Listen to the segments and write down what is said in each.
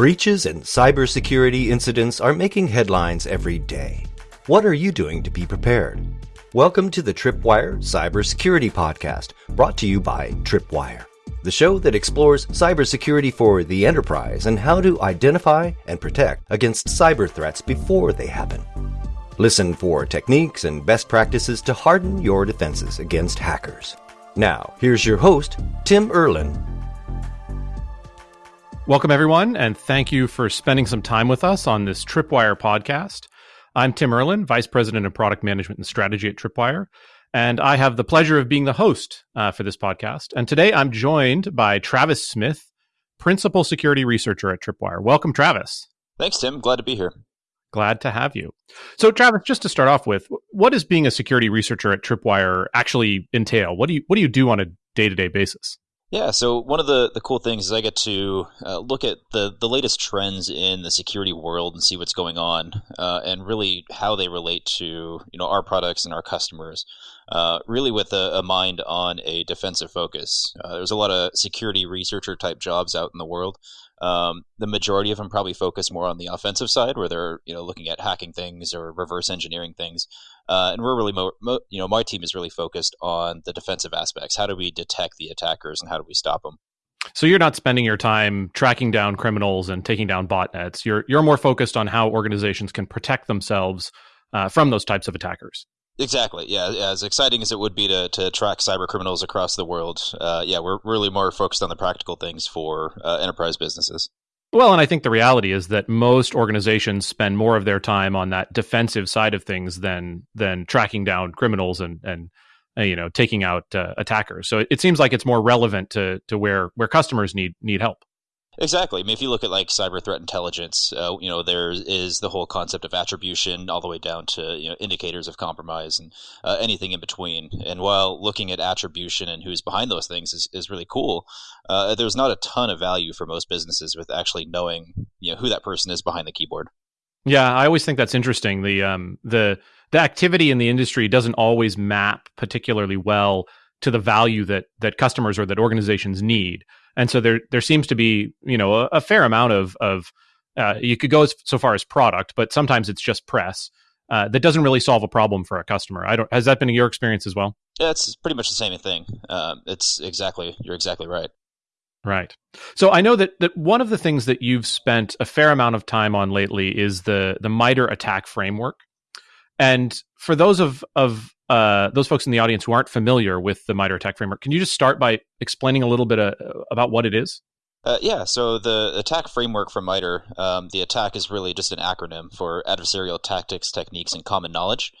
Breaches and cybersecurity incidents are making headlines every day. What are you doing to be prepared? Welcome to the Tripwire Cybersecurity Podcast, brought to you by Tripwire, the show that explores cybersecurity for the enterprise and how to identify and protect against cyber threats before they happen. Listen for techniques and best practices to harden your defenses against hackers. Now, here's your host, Tim Erlin. Welcome, everyone, and thank you for spending some time with us on this Tripwire podcast. I'm Tim Erlin, Vice President of Product Management and Strategy at Tripwire, and I have the pleasure of being the host uh, for this podcast. And today I'm joined by Travis Smith, Principal Security Researcher at Tripwire. Welcome, Travis. Thanks, Tim. Glad to be here. Glad to have you. So, Travis, just to start off with, what does being a security researcher at Tripwire actually entail? What do you what do you do on a day to day basis? Yeah, so one of the, the cool things is I get to uh, look at the, the latest trends in the security world and see what's going on, uh, and really how they relate to you know our products and our customers. Uh, really, with a, a, mind on a defensive focus. Uh, there's a lot of security researcher type jobs out in the world, um, the majority of them probably focus more on the offensive side, where they're you know looking at hacking things or reverse engineering things. Uh, and we're really, mo- mo- you know, my team is really focused on the defensive aspects. How do we detect the attackers and how do we stop them? So you're not spending your time tracking down criminals and taking down botnets. You're you're more focused on how organizations can protect themselves uh, from those types of attackers. Exactly. Yeah. As exciting as it would be to, to track cyber criminals across the world, uh, yeah, we're really more focused on the practical things for uh, enterprise businesses. Well, and I think the reality is that most organizations spend more of their time on that defensive side of things than than tracking down criminals and and uh, you know taking out uh, attackers. So it, it seems like it's more relevant to to where where customers need need help. Exactly. I mean, if you look at like cyber threat intelligence, uh, you know, there is the whole concept of attribution all the way down to you know indicators of compromise and uh, anything in between. And while looking at attribution and who's behind those things is, is really cool, uh, there's not a ton of value for most businesses with actually knowing you know who that person is behind the keyboard. Yeah, I always think that's interesting. The um the the activity in the industry doesn't always map particularly well to the value that that customers or that organizations need and so there there seems to be you know a, a fair amount of of uh, you could go as, so far as product, but sometimes it's just press uh, that doesn't really solve a problem for a customer. I don't. Has that been your experience as well? Yeah, it's pretty much the same thing. Um, it's exactly you're exactly right. Right. So I know that that one of the things that you've spent a fair amount of time on lately is the the MITRE ATT&CK framework. And for those of of uh, those folks in the audience who aren't familiar with the MITRE ATT&CK framework, can you just start by explaining a little bit uh, about what it is? Uh, yeah, so the attack framework from MITRE, um, the attack is really just an acronym for adversarial tactics, techniques, and common knowledge.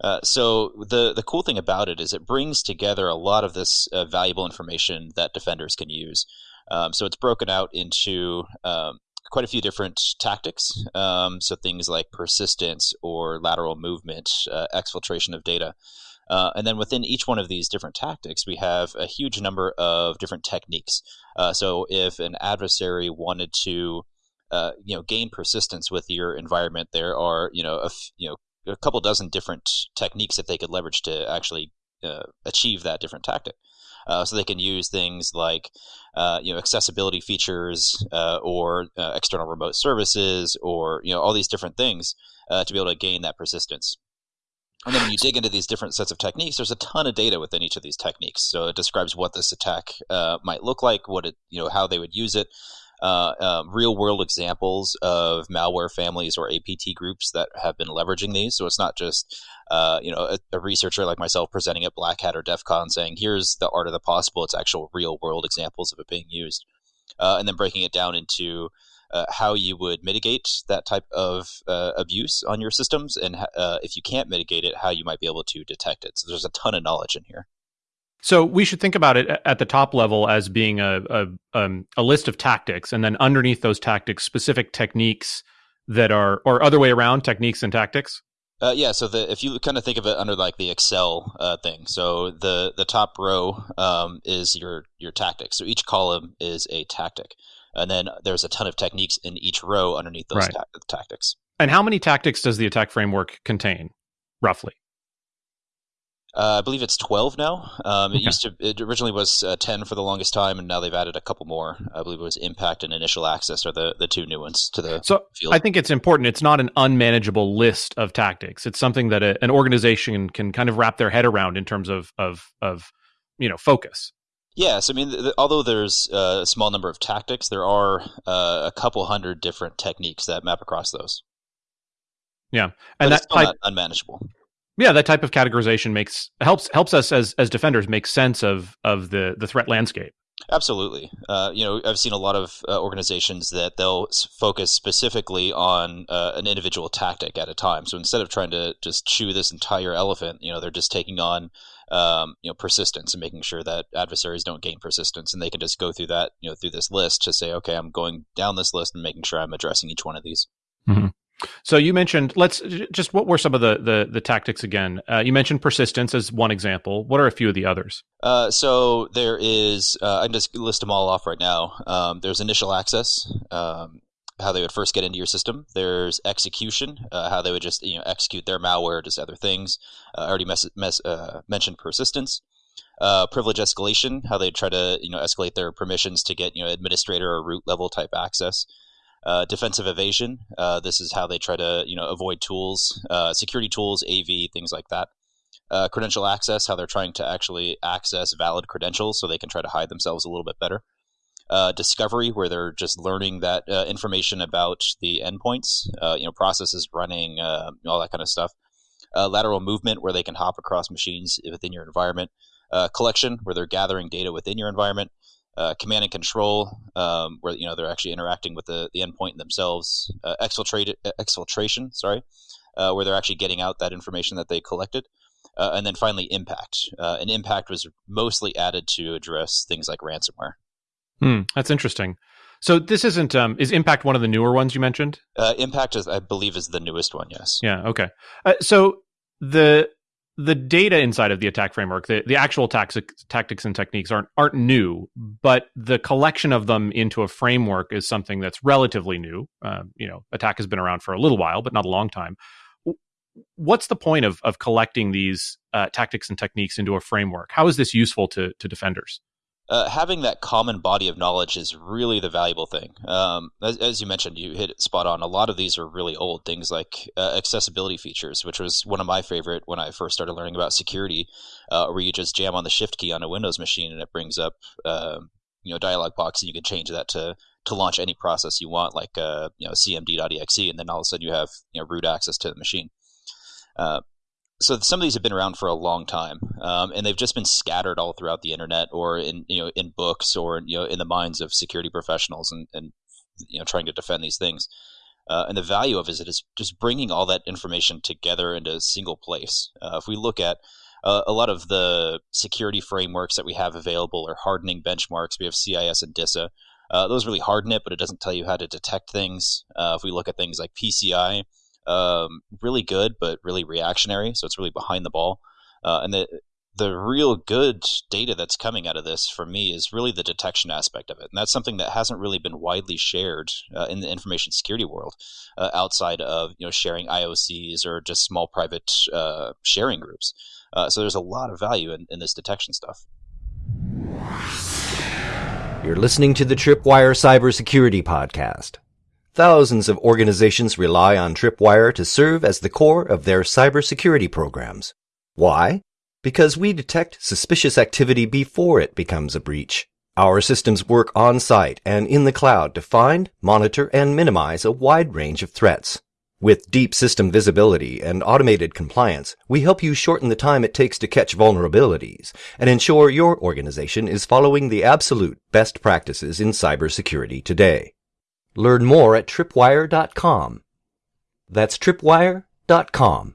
Uh, so the the cool thing about it is it brings together a lot of this uh, valuable information that defenders can use. Um, so it's broken out into um, quite a few different tactics. Um, so things like persistence or lateral movement, uh, exfiltration of data. Uh, and then within each one of these different tactics, we have a huge number of different techniques. Uh, so if an adversary wanted to, uh, you know, gain persistence with your environment, there are, you know, a f- you know, a couple dozen different techniques that they could leverage to actually uh, achieve that different tactic. Uh, so they can use things like uh, you know accessibility features uh, or uh, external remote services or you know all these different things uh, to be able to gain that persistence. And then when you dig into these different sets of techniques, there's a ton of data within each of these techniques. So it describes what this attack uh, might look like, what it you know how they would use it, uh, um, real world examples of malware families or APT groups that have been leveraging these. So it's not just uh, you know a, a, researcher like myself presenting at Black Hat or DEF CON saying here's the art of the possible. It's actual real world examples of it being used, uh, and then breaking it down into uh, how you would mitigate that type of uh, abuse on your systems, and uh, if you can't mitigate it, how you might be able to detect it. So there's a ton of knowledge in here. So we should think about it at the top level as being a a, um, a list of tactics, and then underneath those tactics, specific techniques that are, or other way around, techniques and tactics. Uh, yeah, so the, if you kind of think of it under like the Excel uh, thing, so the the top row um, is your your tactics. So each column is a tactic, and then there's a ton of techniques in each row underneath those right. ta- tactics. And how many tactics does the attack framework contain, roughly? Uh, I believe it's 12 now. Um, it okay. used to. It originally was uh, 10 for the longest time, and now they've added a couple more. I believe it was Impact and Initial Access are the, the two new ones to the so field. I think it's important. It's not an unmanageable list of tactics. It's something that a, an organization can kind of wrap their head around in terms of of of you know focus. Yes, I mean, th- although there's uh, a small number of tactics, there are uh, a couple hundred different techniques that map across those. Yeah, and but that's type, unmanageable yeah that type of categorization makes helps helps us as as defenders make sense of of the the threat landscape. Absolutely. Uh, you know i've seen a lot of uh, organizations that they'll focus specifically on uh, an individual tactic at a time. So instead of trying to just chew this entire elephant you know they're just taking on um, you know persistence and making sure that adversaries don't gain persistence. And they can just go through that you know through this list to say okay i'm going down this list and making sure i'm addressing each one of these. Mm-hmm. So you mentioned let's just what were some of the the, the tactics again? Uh, you mentioned persistence as one example. What are a few of the others? Uh, so there is uh, I just list them all off right now. Um, there's initial access, um, how they would first get into your system. There's execution, uh, how they would just you know execute their malware, just other things. Uh, I already mes- mes- uh, mentioned persistence. privilege escalation, how they try to you know escalate their permissions to get you know administrator or root level type access. Uh, defensive evasion. Uh, this is how they try to you know avoid tools, uh, security tools, AV, things like that. Uh, credential access, how they're trying to actually access valid credentials so they can try to hide themselves a little bit better. Uh, discovery, where they're just learning that uh, information about the endpoints, you know, processes running, all that kind of stuff. lateral movement, where they can hop across machines within your environment. collection, where they're gathering data within your environment uh, command and control, um, where you know they're actually interacting with the, the endpoint themselves. Uh, exfiltrate, exfiltration, sorry, uh, where they're actually getting out that information that they collected. Uh, and then finally, impact. Uh, and impact was mostly added to address things like ransomware. Hmm, that's interesting. So this isn't um, is impact one of the newer ones you mentioned? Uh, impact is, I believe, is the newest one. Yes. Yeah. Okay. so the the data inside of the attack framework, the, the actual tactics, tactics and techniques aren't aren't new, but the collection of them into a framework is something that's relatively new. Uh, you know, attack has been around for a little while, but not a long time. What's the point of of collecting these uh, tactics and techniques into a framework? How is this useful to to defenders? Uh, having that common body of knowledge is really the valuable thing. Um, as, as, you mentioned, you hit it spot on. A lot of these are really old things like uh, accessibility features, which was one of my favorite when I first started learning about security, uh, where you just jam on the shift key on a Windows machine and it brings up um, you know dialog box and you can change that to to launch any process you want, like uh, you know cmd.exe, and then all of a sudden you have you know root access to the machine. So some of these have been around for a long time, um, and they've just been scattered all throughout the internet, or in you know in books, or you know in the minds of security professionals, and, and you know trying to defend these things. Uh, and the value of is it is just bringing all that information together into a single place. Uh, if we look at uh, a lot of the security frameworks that we have available are hardening benchmarks. We have CIS and DISA. Uh, those really harden it, but it doesn't tell you how to detect things. Uh, if we look at things like PCI, um, really good, but really reactionary. So it's really behind the ball. Uh, and the the real good data that's coming out of this for me is really the detection aspect of it, and that's something that hasn't really been widely shared uh, in the information security world, uh, outside of you know sharing IOCs or just small private uh, sharing groups. Uh, so there's a lot of value in, in this detection stuff. You're listening to the Tripwire Cybersecurity Podcast. Thousands of organizations rely on Tripwire to serve as the core of their cybersecurity programs. Why? Because we detect suspicious activity before it becomes a breach. Our systems work on site and in the cloud to find, monitor, and minimize a wide range of threats. With deep system visibility and automated compliance, we help you shorten the time it takes to catch vulnerabilities and ensure your organization is following the absolute best practices in cybersecurity today. Learn more at tripwire.com. That's tripwire.com.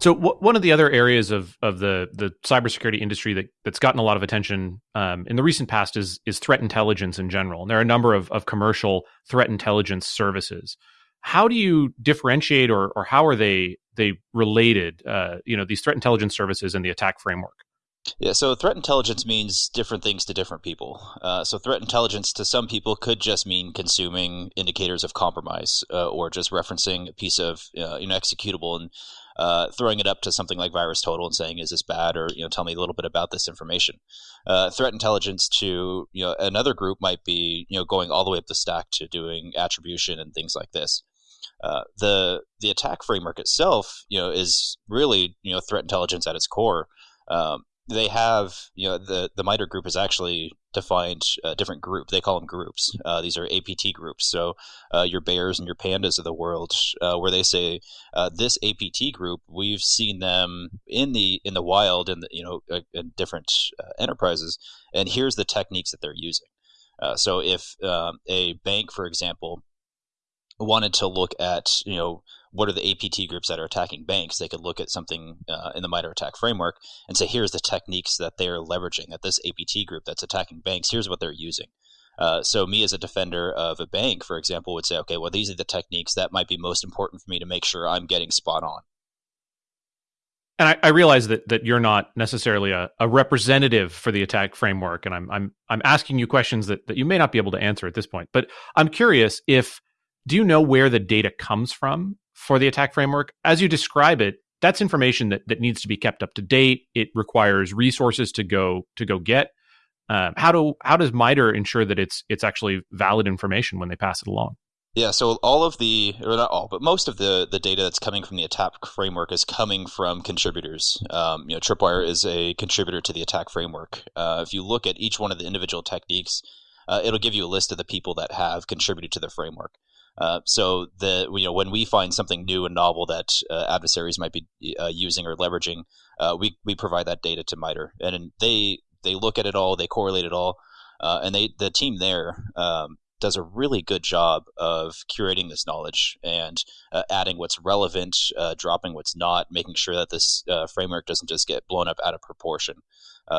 So w- one of the other areas of of the the cybersecurity industry that that's gotten a lot of attention um, in the recent past is is threat intelligence in general. And there are a number of of commercial threat intelligence services. How do you differentiate, or or how are they they related? Uh, you know, these threat intelligence services and the attack framework. Yeah, so threat intelligence means different things to different people. Uh, so threat intelligence to some people could just mean consuming indicators of compromise, uh, or just referencing a piece of uh, you know executable and uh, throwing it up to something like VirusTotal and saying, "Is this bad?" or you know, tell me a little bit about this information. Uh, threat intelligence to you know another group might be you know going all the way up the stack to doing attribution and things like this. Uh, the the attack framework itself, you know, is really you know threat intelligence at its core. Um, they have you know the the MITRE group has actually defined a different group. They call them groups. Uh, these are APT groups. So uh, your bears and your pandas of the world, uh, where they say uh, this APT group, we've seen them in the in the wild and you know uh, in different uh, enterprises, and here's the techniques that they're using. so if um, a bank, for example, wanted to look at you know what are the APT groups that are attacking banks, they could look at something uh, in the MITRE ATT&CK framework and say, here's the techniques that they're leveraging at this APT group that's attacking banks. Here's what they're using. Uh, so me as a defender of a bank, for example, would say, okay, well, these are the techniques that might be most important for me to make sure I'm getting spot on. And I, I realize that that you're not necessarily a, a, representative for the attack framework, and I'm I'm I'm asking you questions that, that you may not be able to answer at this point. But I'm curious if do you know where the data comes from for the attack framework. As you describe it, that's information that, that needs to be kept up to date. It requires resources to go to go get. Um, how do how does MITRE ensure that it's it's actually valid information when they pass it along? Yeah, so all of the, or not all, but most of the the data that's coming from the attack framework is coming from contributors. Um, you know, Tripwire is a contributor to the attack framework. Uh, if you look at each one of the individual techniques, uh, it'll give you a list of the people that have contributed to the framework. Uh, so the you know when we find something new and novel that uh, adversaries might be uh, using or leveraging, uh, we we provide that data to MITRE, and and, they they look at it all, they correlate it all, uh, and they the team there um, does a really good job of curating this knowledge and adding what's relevant, dropping what's not, making sure that this framework doesn't just get blown up out of proportion.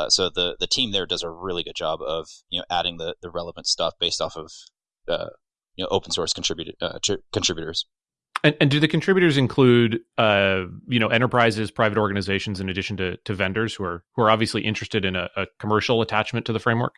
so the the team there does a really good job of you know adding the the relevant stuff based off of you know open source uh, contributors. And, and, do the contributors include, uh, you know, enterprises, private organizations, in addition to, to vendors who are who are obviously interested in a, a commercial attachment to the framework?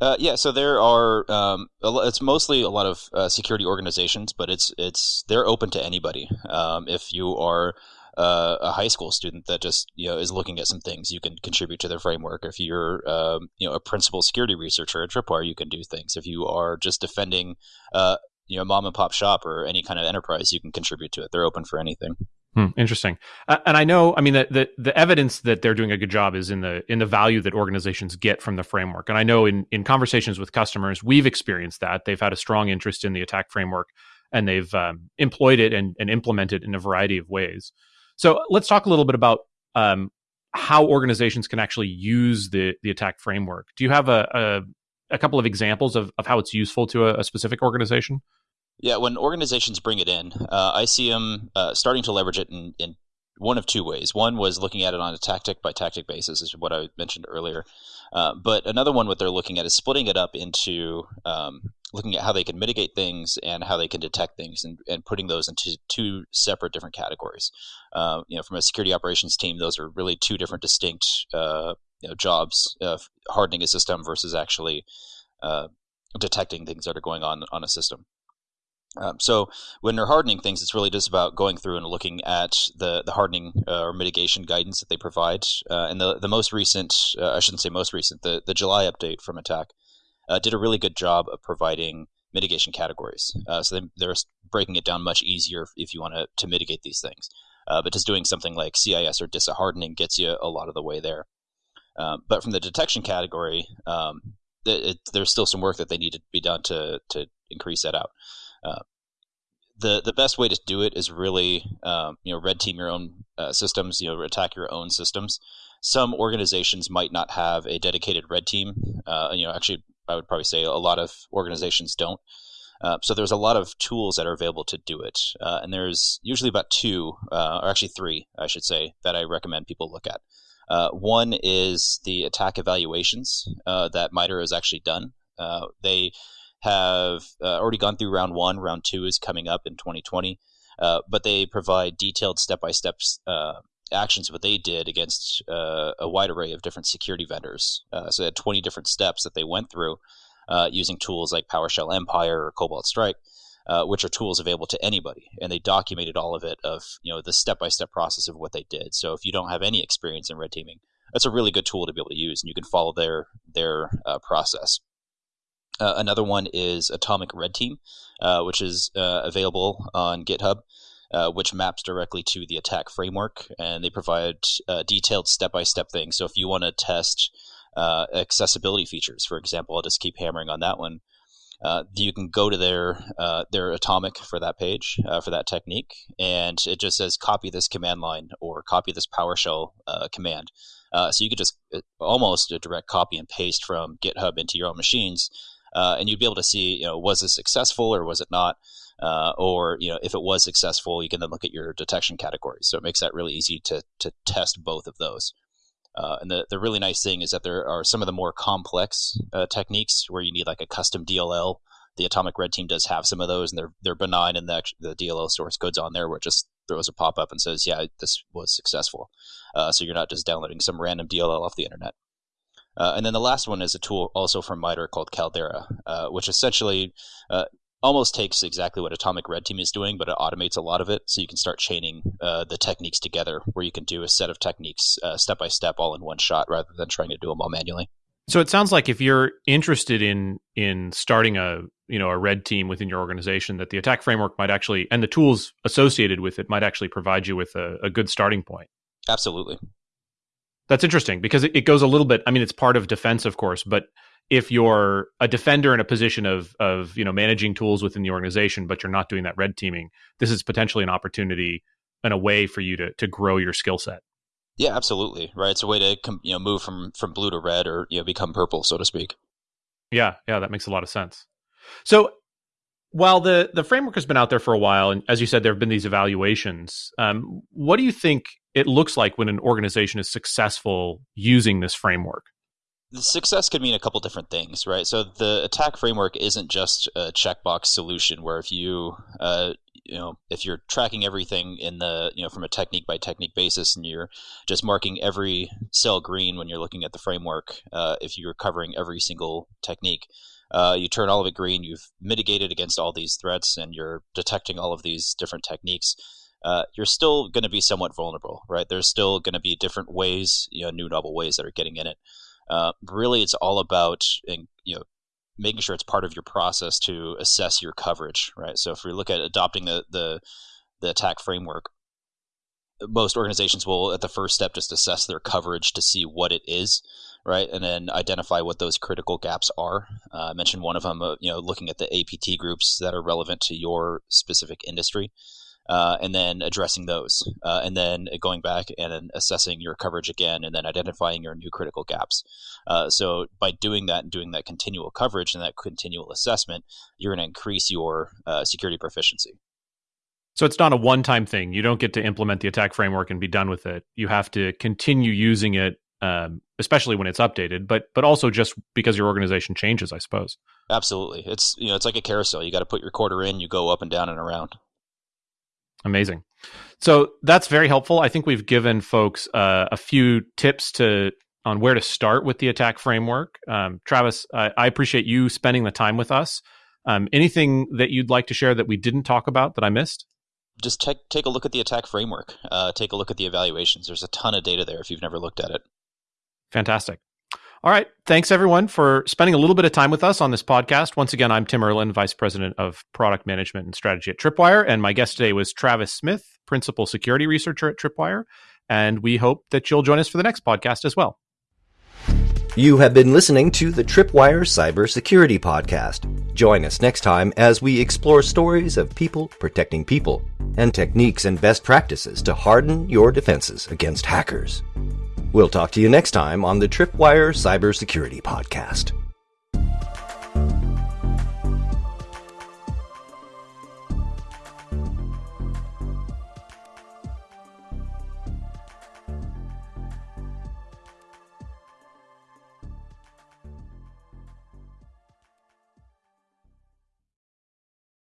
Uh, yeah, so there are. Um, it's mostly a lot of uh, security organizations, but it's it's they're open to anybody. Um, if you are uh, a high school student that just you know is looking at some things, you can contribute to their framework. If you're um, you know a principal security researcher at Tripwire, you can do things. If you are just defending uh, you know mom and pop shop or any kind of enterprise, you can contribute to it. They're open for anything. Hmm, interesting. Uh, and I know, I mean, the, the, the evidence that they're doing a good job is in the in the value that organizations get from the framework. And I know in in conversations with customers, we've experienced that they've had a strong interest in the attack framework, and they've um, employed it and, and implemented it in a variety of ways. So let's talk a little bit about um, how organizations can actually use the the attack framework. Do you have a a, a couple of examples of, of how it's useful to a, a specific organization? Yeah, when organizations bring it in, uh, I see them uh, starting to leverage it in, in one of two ways. One was looking at it on a tactic by tactic basis, is what I mentioned earlier. Uh, but another one, what they're looking at is splitting it up into um, looking at how they can mitigate things and how they can detect things and, and putting those into two separate different categories. Uh, you know, from a security operations team, those are really two different distinct uh, you know, jobs, hardening a system versus actually uh, detecting things that are going on on a system. Um, so when they're hardening things, it's really just about going through and looking at the the hardening uh, or mitigation guidance that they provide. Uh, and the the most recent, uh, I shouldn't say most recent, the the July update from Attack uh, did a really good job of providing mitigation categories. Uh, so they, are breaking it down much easier if you want to to mitigate these things. Uh, but just doing something like CIS or DISA hardening gets you a lot of the way there. Um, but from the detection category, um, it, it, there's still some work that they need to be done to to increase that out. Uh, the the best way to do it is really um, you know red team your own uh, systems, you know attack your own systems. Some organizations might not have a dedicated red team. Uh, you know, actually, I would probably say a lot of organizations don't. Uh, so there's a lot of tools that are available to do it, uh, and there's usually about two, uh, or actually three, I should say, that I recommend people look at. one is the attack evaluations that MITRE has actually done. they have uh, already gone through round one. Round two is coming up in 2020, uh, but they provide detailed step by step actions what they did against uh, a wide array of different security vendors. Uh, so they had 20 different steps that they went through uh, using tools like PowerShell Empire or Cobalt Strike, which are tools available to anybody. And they documented all of it of you know the step by step process of what they did. So if you don't have any experience in red teaming, that's a really good tool to be able to use, and you can follow their their uh, process. Uh, another one is Atomic Red Team, uh, which is uh, available on GitHub, uh, which maps directly to the attack framework, and they provide uh, detailed step-by-step things. So if you want to test uh, accessibility features, for example, I'll just keep hammering on that one. you can go to their their Atomic for that page for that technique, and it just says copy this command line or copy this PowerShell command. so you could just almost a direct copy and paste from GitHub into your own machines uh, and you'd be able to see, you know, was this successful or was it not? Uh, or you know, if it was successful, you can then look at your detection categories. So it makes that really easy to to test both of those. Uh, and the, the really nice thing is that there are some of the more complex uh, techniques where you need like a custom DLL. The Atomic Red Team does have some of those, and they're they're benign, and the the DLL source code's on there where it just throws a pop up and says, "Yeah, this was successful." Uh, so you're not just downloading some random DLL off the internet. Uh, and then the last one is a tool also from MITRE called Caldera, uh, which essentially uh, almost takes exactly what Atomic Red Team is doing, but it automates a lot of it. So you can start chaining uh, the techniques together where you can do a set of techniques uh, step by step all in one shot rather than trying to do them all manually. So it sounds like if you're interested in in starting a you know a red team within your organization, that the attack framework might actually and the tools associated with it might actually provide you with a, a good starting point. Absolutely. That's interesting because it, it goes a little bit. I mean, it's part of defense, of course, but if you're a defender in a position of of you know managing tools within the organization, but you're not doing that red teaming, this is potentially an opportunity and a way for you to to grow your skill set. Yeah, absolutely. Right, it's a way to you know move from from blue to red or you know become purple, so to speak. Yeah, yeah, that makes a lot of sense. So while the the framework has been out there for a while, and as you said, there have been these evaluations. Um, what do you think it looks like when an organization is successful using this framework? The success could mean a couple different things, right? So the attack framework isn't just a checkbox solution where if you, uh, you know, if you're tracking everything in the, you know, from a technique by technique basis, and you're just marking every cell green when you're looking at the framework, uh, if you're covering every single technique, uh, you turn all of it green. You've mitigated against all these threats, and you're detecting all of these different techniques. Uh, you're still going to be somewhat vulnerable, right? There's still going to be different ways, you know, new novel ways that are getting in it. Uh, really, it's all about, and you know, making sure it's part of your process to assess your coverage, right? So if we look at adopting the the, the attack framework, most organizations will at the first step just assess their coverage to see what it is right? And then identify what those critical gaps are. Uh, I mentioned one of them, uh, you know, looking at the APT groups that are relevant to your specific industry. Uh, and then addressing those, uh, and then going back and then assessing your coverage again, and then identifying your new critical gaps. Uh, so by doing that and doing that continual coverage and that continual assessment, you're going to increase your uh, security proficiency. So it's not a one-time thing. You don't get to implement the attack framework and be done with it. You have to continue using it um, especially when it's updated, but but also just because your organization changes, I suppose. Absolutely, it's you know it's like a carousel. You got to put your quarter in, you go up and down and around. Amazing. So that's very helpful. I think we've given folks uh, a few tips to on where to start with the attack framework. Um, Travis, I, I, appreciate you spending the time with us. Um, anything that you'd like to share that we didn't talk about that I missed? Just take take a look at the attack framework. Uh, take a look at the evaluations. There's a ton of data there if you've never looked at it. Fantastic. All right. Thanks, everyone, for spending a little bit of time with us on this podcast. Once again, I'm Tim Erlin, Vice President of Product Management and Strategy at Tripwire. And my guest today was Travis Smith, Principal Security Researcher at Tripwire. And we hope that you'll join us for the next podcast as well. You have been listening to the Tripwire Cybersecurity Podcast. Join us next time as we explore stories of people protecting people and techniques and best practices to harden your defenses against hackers. We'll talk to you next time on the Tripwire Cybersecurity Podcast.